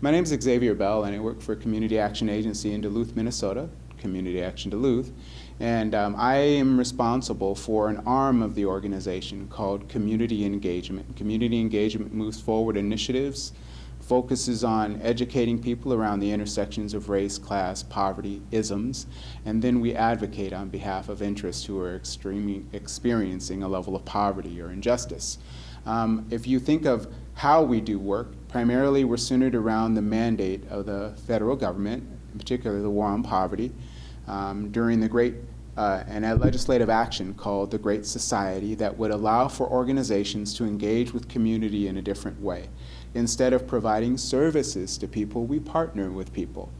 My name is Xavier Bell, and I work for Community Action Agency in Duluth, Minnesota, Community Action Duluth. And um, I am responsible for an arm of the organization called Community Engagement. Community Engagement moves forward initiatives, focuses on educating people around the intersections of race, class, poverty, isms, and then we advocate on behalf of interests who are experiencing a level of poverty or injustice. Um, if you think of how we do work, primarily we're centered around the mandate of the federal government, in particular the war on poverty, um, during the great uh, and a legislative action called the Great Society that would allow for organizations to engage with community in a different way. Instead of providing services to people, we partner with people.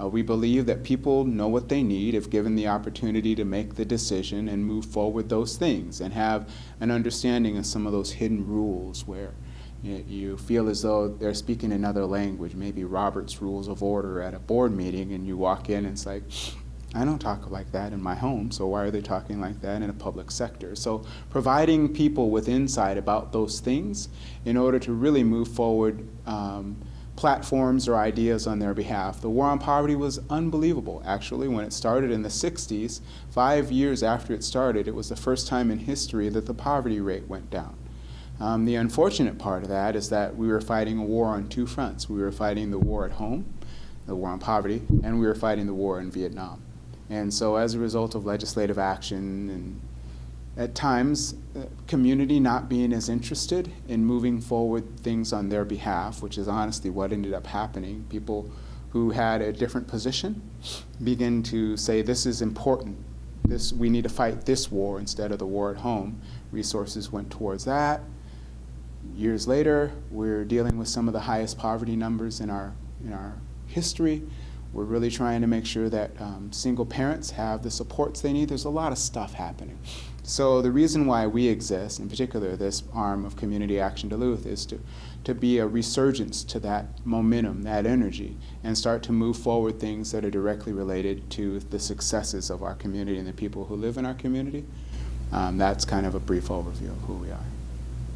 Uh, we believe that people know what they need if given the opportunity to make the decision and move forward those things and have an understanding of some of those hidden rules where you, feel as though they're speaking another language, maybe Robert's Rules of Order at a board meeting and you walk in and it's like, I don't talk like that in my home, so why are they talking like that in a public sector? So providing people with insight about those things in order to really move forward um, platforms or ideas on their behalf. The war on poverty was unbelievable, actually. When it started in the 60s, five years after it started, it was the first time in history that the poverty rate went down. Um, the unfortunate part of that is that we were fighting a war on two fronts. We were fighting the war at home, the war on poverty, and we were fighting the war in Vietnam. And so as a result of legislative action and at times uh, community not being as interested in moving forward things on their behalf, which is honestly what ended up happening, people who had a different position begin to say this is important, this, we need to fight this war instead of the war at home. Resources went towards that. Years later, we're dealing with some of the highest poverty numbers in our, in our history. We're really trying to make sure that um, single parents have the supports they need. There's a lot of stuff happening. So the reason why we exist, in particular this arm of Community Action Duluth, is to, to be a resurgence to that momentum, that energy, and start to move forward things that are directly related to the successes of our community and the people who live in our community. Um, that's kind of a brief overview of who we are.